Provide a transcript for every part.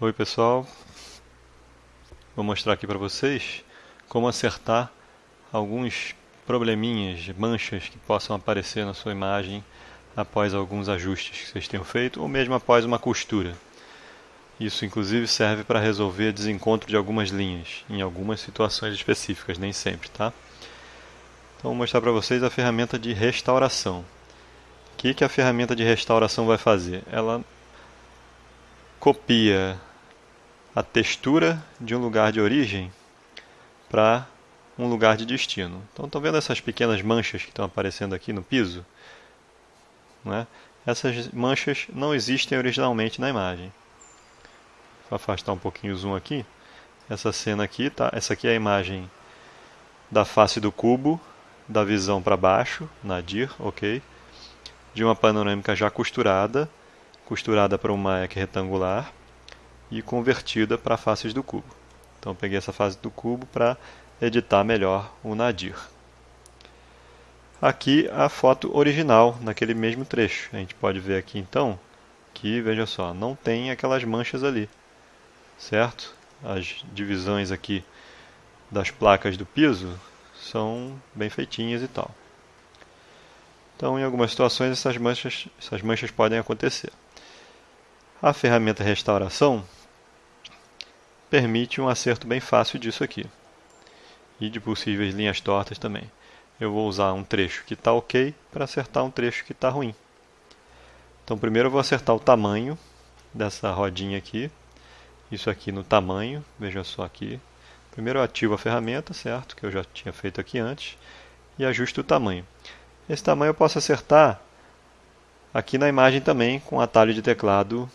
Oi pessoal, vou mostrar aqui para vocês como acertar alguns probleminhas, manchas que possam aparecer na sua imagem após alguns ajustes que vocês tenham feito ou mesmo após uma costura. Isso inclusive serve para resolver desencontro de algumas linhas em algumas situações específicas, nem sempre, tá? Então vou mostrar para vocês a ferramenta de restauração. O que, que a ferramenta de restauração vai fazer? Ela copia a textura de um lugar de origem para um lugar de destino. Então, estão vendo essas pequenas manchas que estão aparecendo aqui no piso? Né? Essas manchas não existem originalmente na imagem. Vou afastar um pouquinho o zoom aqui. Essa cena aqui, tá? essa aqui é a imagem da face do cubo, da visão para baixo, nadir, ok? De uma panorâmica já costurada, costurada para uma EC retangular e convertida para faces do cubo. Então peguei essa face do cubo para editar melhor o nadir. Aqui a foto original, naquele mesmo trecho. A gente pode ver aqui então que, veja só, não tem aquelas manchas ali, certo? As divisões aqui das placas do piso são bem feitinhas e tal. Então, em algumas situações, essas manchas, essas manchas podem acontecer. A ferramenta restauração permite um acerto bem fácil disso aqui. E de possíveis linhas tortas também. Eu vou usar um trecho que está ok para acertar um trecho que está ruim. Então primeiro eu vou acertar o tamanho dessa rodinha aqui. Isso aqui no tamanho, veja só aqui. Primeiro eu ativo a ferramenta, certo? Que eu já tinha feito aqui antes. E ajusto o tamanho. Esse tamanho eu posso acertar aqui na imagem também com atalho de teclado.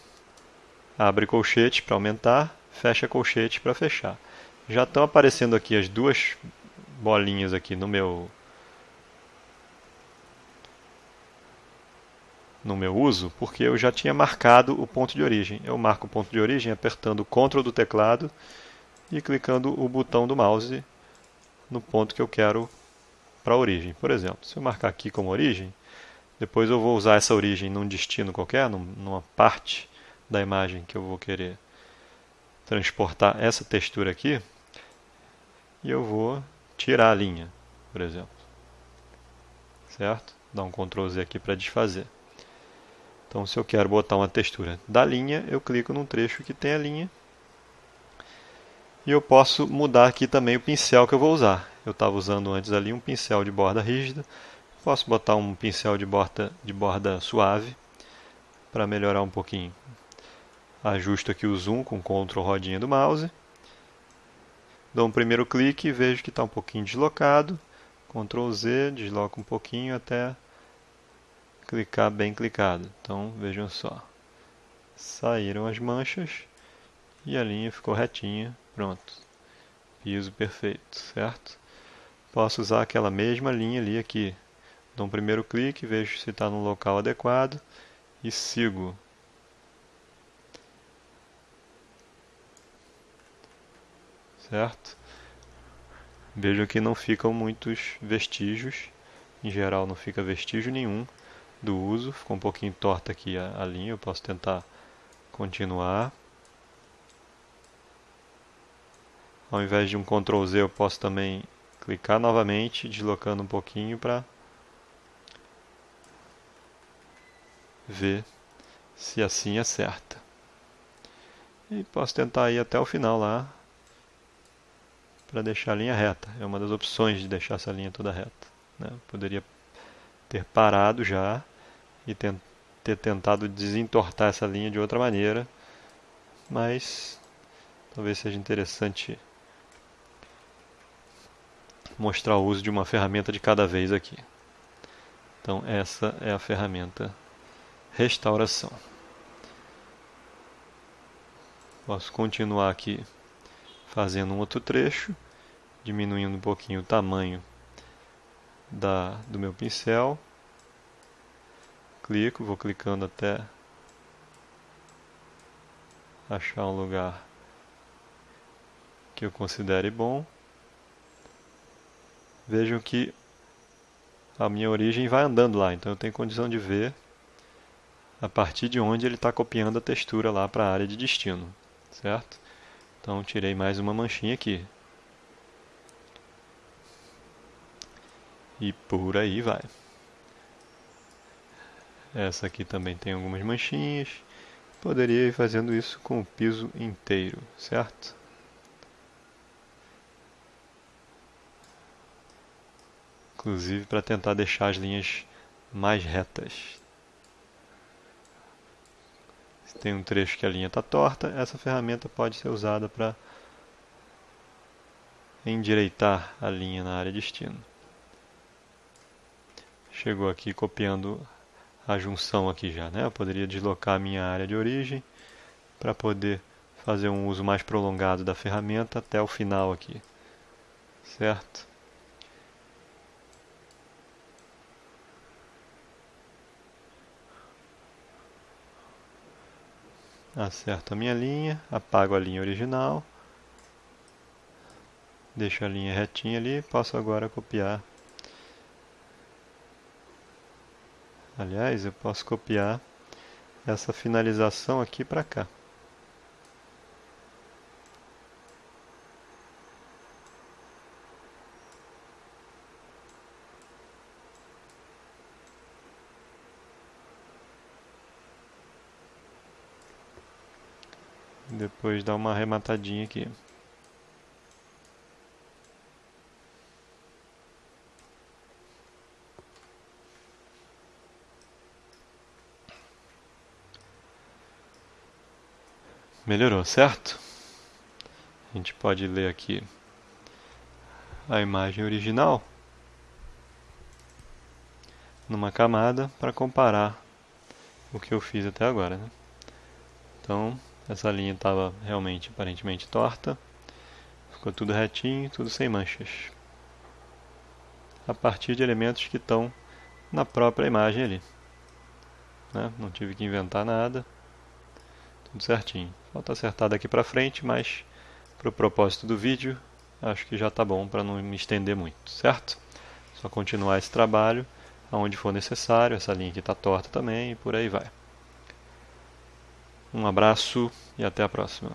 Abre colchete para aumentar fecha colchete para fechar. Já estão aparecendo aqui as duas bolinhas aqui no meu no meu uso, porque eu já tinha marcado o ponto de origem. Eu marco o ponto de origem apertando o CTRL do teclado e clicando o botão do mouse no ponto que eu quero para a origem. Por exemplo, se eu marcar aqui como origem, depois eu vou usar essa origem num destino qualquer, numa parte da imagem que eu vou querer transportar essa textura aqui e eu vou tirar a linha, por exemplo. Certo? Dá um Ctrl Z aqui para desfazer. Então, se eu quero botar uma textura da linha, eu clico num trecho que tem a linha. E eu posso mudar aqui também o pincel que eu vou usar. Eu estava usando antes ali um pincel de borda rígida. Posso botar um pincel de borda, de borda suave para melhorar um pouquinho Ajusto aqui o zoom com Ctrl rodinha do mouse. Dou um primeiro clique e vejo que está um pouquinho deslocado. Ctrl Z, desloco um pouquinho até clicar bem clicado. Então vejam só. Saíram as manchas e a linha ficou retinha. Pronto. Piso perfeito, certo? Posso usar aquela mesma linha ali aqui. Dou um primeiro clique, vejo se está no local adequado e sigo certo? Vejo que não ficam muitos vestígios, em geral não fica vestígio nenhum do uso, ficou um pouquinho torta aqui a, a linha, eu posso tentar continuar. Ao invés de um Ctrl Z eu posso também clicar novamente, deslocando um pouquinho para ver se assim acerta. E posso tentar ir até o final lá, para deixar a linha reta. É uma das opções de deixar essa linha toda reta. Né? Poderia ter parado já e ter tentado desentortar essa linha de outra maneira, mas talvez seja interessante mostrar o uso de uma ferramenta de cada vez aqui. Então essa é a ferramenta restauração. Posso continuar aqui fazendo um outro trecho, diminuindo um pouquinho o tamanho da, do meu pincel. Clico, vou clicando até achar um lugar que eu considere bom. Vejam que a minha origem vai andando lá, então eu tenho condição de ver a partir de onde ele está copiando a textura lá para a área de destino, certo? Então tirei mais uma manchinha aqui. E por aí vai. Essa aqui também tem algumas manchinhas. Poderia ir fazendo isso com o piso inteiro, certo? Inclusive para tentar deixar as linhas mais retas. Se tem um trecho que a linha está torta, essa ferramenta pode ser usada para endireitar a linha na área de destino. Chegou aqui copiando a junção aqui já, né? Eu poderia deslocar a minha área de origem para poder fazer um uso mais prolongado da ferramenta até o final aqui, certo? Acerto a minha linha, apago a linha original, deixo a linha retinha ali, posso agora copiar Aliás, eu posso copiar essa finalização aqui para cá. Depois dar uma arrematadinha aqui. Melhorou, certo? A gente pode ler aqui a imagem original numa camada para comparar o que eu fiz até agora. Né? Então, essa linha estava realmente aparentemente torta, ficou tudo retinho, tudo sem manchas. A partir de elementos que estão na própria imagem ali. Né? Não tive que inventar nada, tudo certinho. Falta acertar daqui para frente, mas para o propósito do vídeo, acho que já está bom para não me estender muito, certo? Só continuar esse trabalho aonde for necessário, essa linha aqui está torta também e por aí vai. Um abraço e até a próxima.